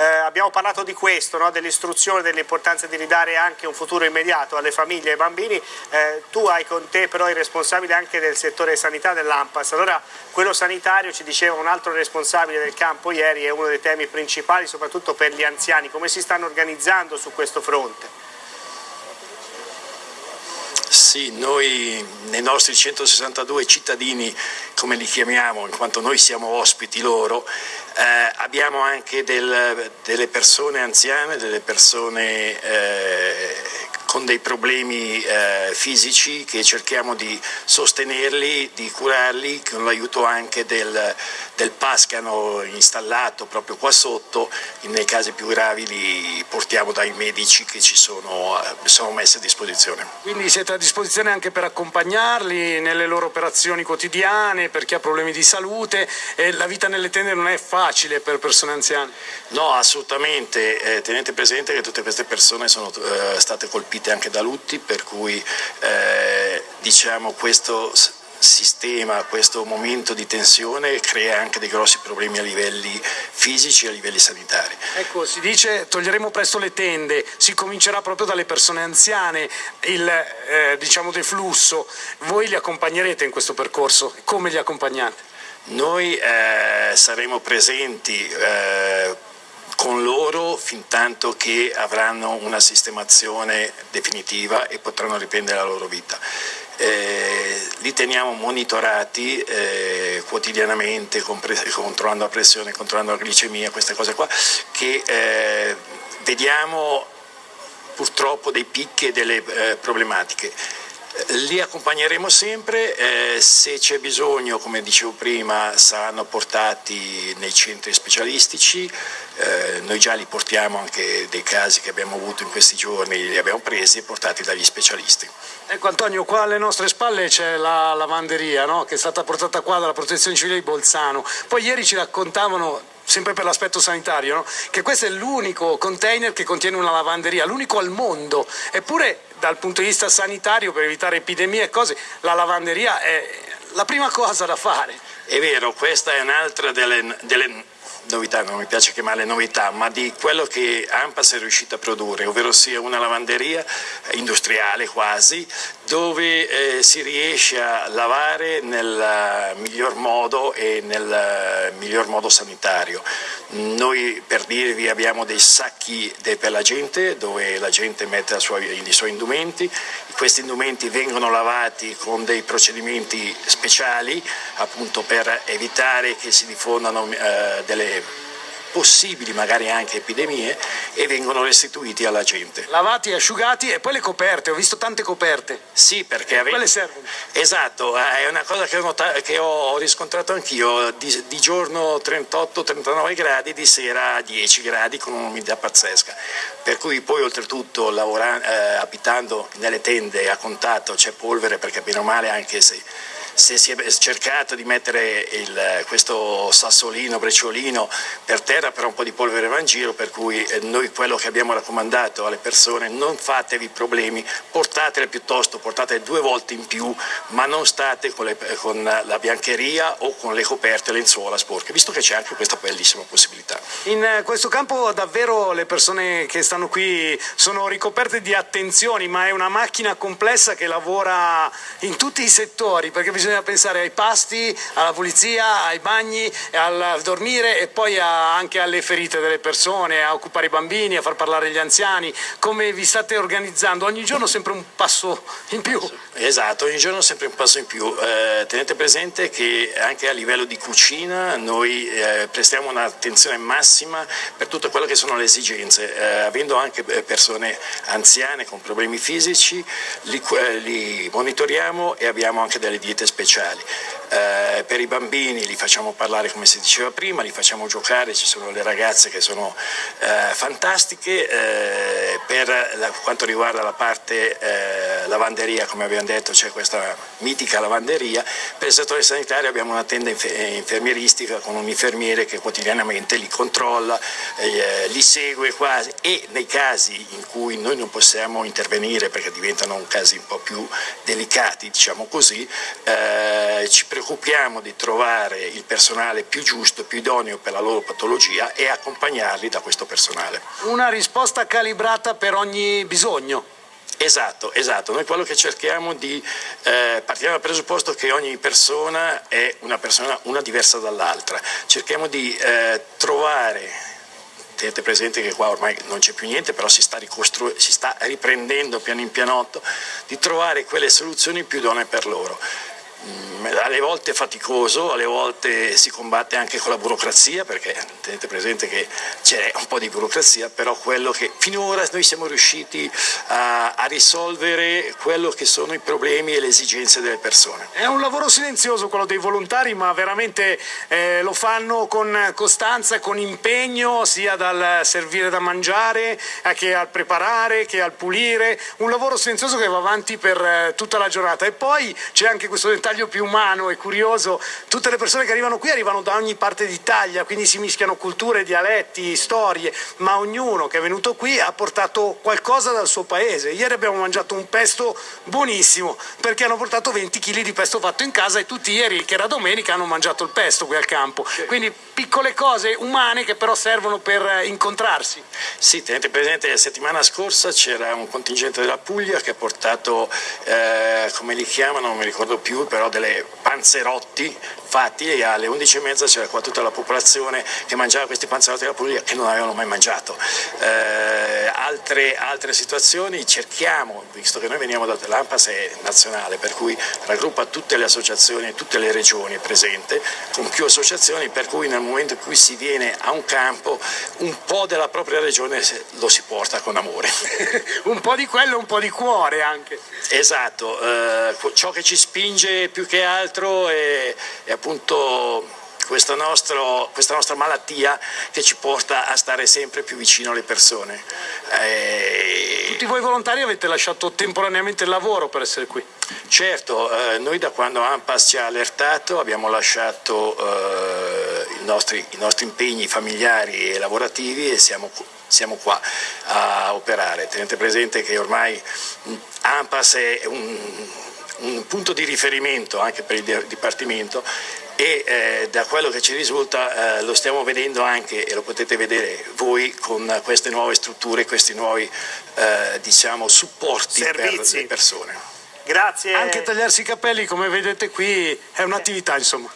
Eh, abbiamo parlato di questo, no? dell'istruzione, dell'importanza di ridare anche un futuro immediato alle famiglie e ai bambini. Eh, tu hai con te però i responsabili anche del settore sanità dell'AMPAS. Allora quello sanitario, ci diceva un altro responsabile del campo ieri, è uno dei temi principali soprattutto per gli anziani. Come si stanno organizzando su questo fronte? Sì, noi nei nostri 162 cittadini, come li chiamiamo, in quanto noi siamo ospiti loro, eh, abbiamo anche del, delle persone anziane, delle persone eh, con dei problemi eh, fisici che cerchiamo di sostenerli, di curarli con l'aiuto anche del, del PAS che hanno installato proprio qua sotto, nei casi più gravi li portiamo dai medici che ci sono, eh, sono messi a disposizione. Quindi siete a disposizione anche per accompagnarli nelle loro operazioni quotidiane, per chi ha problemi di salute e la vita nelle tende non è facile per persone anziane? No, assolutamente, eh, tenete presente che tutte queste persone sono eh, state colpite colpite anche da lutti, per cui eh, diciamo questo sistema, questo momento di tensione crea anche dei grossi problemi a livelli fisici e a livelli sanitari. Ecco, si dice toglieremo presto le tende, si comincerà proprio dalle persone anziane, il eh, diciamo deflusso, voi li accompagnerete in questo percorso, come li accompagnate? Noi eh, saremo presenti eh, con loro fin tanto che avranno una sistemazione definitiva e potranno riprendere la loro vita. Eh, li teniamo monitorati eh, quotidianamente controllando la pressione, controllando la glicemia, queste cose qua, che eh, vediamo purtroppo dei picchi e delle eh, problematiche. Li accompagneremo sempre, eh, se c'è bisogno, come dicevo prima, saranno portati nei centri specialistici, eh, noi già li portiamo anche dei casi che abbiamo avuto in questi giorni, li abbiamo presi e portati dagli specialisti. Ecco Antonio, qua alle nostre spalle c'è la lavanderia no? che è stata portata qua dalla Protezione Civile di Bolzano, poi ieri ci raccontavano sempre per l'aspetto sanitario, no? che questo è l'unico container che contiene una lavanderia, l'unico al mondo, eppure dal punto di vista sanitario per evitare epidemie e cose, la lavanderia è la prima cosa da fare. È vero, questa è un'altra delle, delle novità, non mi piace chiamarle novità, ma di quello che Ampas è riuscita a produrre, ovvero sia una lavanderia industriale quasi, dove eh, si riesce a lavare nel miglior modo e nel miglior modo sanitario. Noi per dirvi abbiamo dei sacchi per la gente dove la gente mette sua, i suoi indumenti, questi indumenti vengono lavati con dei procedimenti speciali appunto per evitare che si diffondano eh, delle possibili magari anche epidemie e vengono restituiti alla gente. Lavati, asciugati e poi le coperte, ho visto tante coperte. Sì, perché... Ave... Quelle servono. Esatto, eh, è una cosa che ho, che ho riscontrato anch'io, di, di, giorno 38-39 gradi, di sera 10 gradi con un'umidità pazzesca, per cui poi oltretutto lavorando, eh, abitando nelle tende a contatto c'è polvere perché bene o male anche se se si è cercato di mettere il, questo sassolino, brecciolino per terra però un po' di polvere va in giro per cui eh, noi quello che abbiamo raccomandato alle persone non fatevi problemi, portatele piuttosto, portate due volte in più ma non state con, le, con la biancheria o con le coperte lenzuola sporche, visto che c'è anche questa bellissima possibilità. In eh, questo campo davvero le persone che stanno qui sono ricoperte di attenzioni ma è una macchina complessa che lavora in tutti i settori perché bisogna pensare ai pasti, alla pulizia, ai bagni, al dormire e poi a, anche alle ferite delle persone, a occupare i bambini, a far parlare gli anziani. Come vi state organizzando? Ogni giorno sempre un passo in più. Esatto, ogni giorno sempre un passo in più. Eh, tenete presente che anche a livello di cucina noi eh, prestiamo un'attenzione massima per tutto quello che sono le esigenze, eh, avendo anche eh, persone anziane con problemi fisici, li, eh, li monitoriamo e abbiamo anche delle diete speciali. Eh, per i bambini li facciamo parlare come si diceva prima, li facciamo giocare, ci sono le ragazze che sono eh, fantastiche, eh, per la, quanto riguarda la parte eh, lavanderia come abbiamo detto c'è questa mitica lavanderia, per il settore sanitario abbiamo una tenda infermieristica con un infermiere che quotidianamente li controlla, eh, li segue quasi e nei casi in cui noi non possiamo intervenire perché diventano casi un po' più delicati diciamo così, eh, ci preoccupiamo di trovare il personale più giusto, più idoneo per la loro patologia e accompagnarli da questo personale. Una risposta calibrata per ogni bisogno. Esatto, esatto. Noi quello che cerchiamo di, eh, partiamo dal presupposto che ogni persona è una persona una diversa dall'altra. Cerchiamo di eh, trovare tenete presente che qua ormai non c'è più niente, però si sta, si sta riprendendo piano in pianotto, di trovare quelle soluzioni più idonee per loro. Mm, alle volte faticoso, alle volte si combatte anche con la burocrazia, perché tenete presente che c'è un po' di burocrazia, però quello che finora noi siamo riusciti a, a risolvere quello che sono i problemi e le esigenze delle persone. È un lavoro silenzioso quello dei volontari, ma veramente eh, lo fanno con costanza con impegno, sia dal servire da mangiare, eh, che al preparare, che al pulire, un lavoro silenzioso che va avanti per eh, tutta la giornata. E poi c'è anche questo dettaglio dettaglio più umano e curioso, tutte le persone che arrivano qui arrivano da ogni parte d'Italia, quindi si mischiano culture, dialetti, storie, ma ognuno che è venuto qui ha portato qualcosa dal suo paese. Ieri abbiamo mangiato un pesto buonissimo, perché hanno portato 20 kg di pesto fatto in casa e tutti ieri, che era domenica, hanno mangiato il pesto qui al campo. Quindi piccole cose umane che però servono per incontrarsi. Sì, tenete presente, la settimana scorsa c'era un contingente della Puglia che ha portato, eh, come li chiamano, non mi ricordo più, però delle panzerotti fatti e alle 11.30 c'era qua tutta la popolazione che mangiava questi panzerotti della Puglia che non avevano mai mangiato. Eh, altre, altre, situazioni cerchiamo, visto che noi veniamo da l'AMPAS è nazionale, per cui raggruppa tutte le associazioni e tutte le regioni presenti, con più associazioni, per cui nel momento in cui si viene a un campo un po' della propria regione lo si porta con amore. un po' di quello, un po' di cuore anche. Esatto, eh, ciò che ci spinge più che altro è, è appunto questa, nostro, questa, nostra malattia che ci porta a stare sempre più vicino alle persone. Eh... Tutti voi volontari avete lasciato temporaneamente il lavoro per essere qui? Certo, eh, noi da quando AMPAS ci ha allertato abbiamo lasciato eh, i, nostri, i, nostri, impegni familiari e lavorativi e siamo, siamo qua a operare. Tenete presente che ormai AMPAS è un, un punto di riferimento anche per il Dipartimento e eh, da quello che ci risulta eh, lo stiamo vedendo anche e lo potete vedere voi con queste nuove strutture, questi nuovi eh, diciamo, supporti Servizi. per le persone. Grazie. Anche tagliarsi i capelli come vedete qui è un'attività insomma.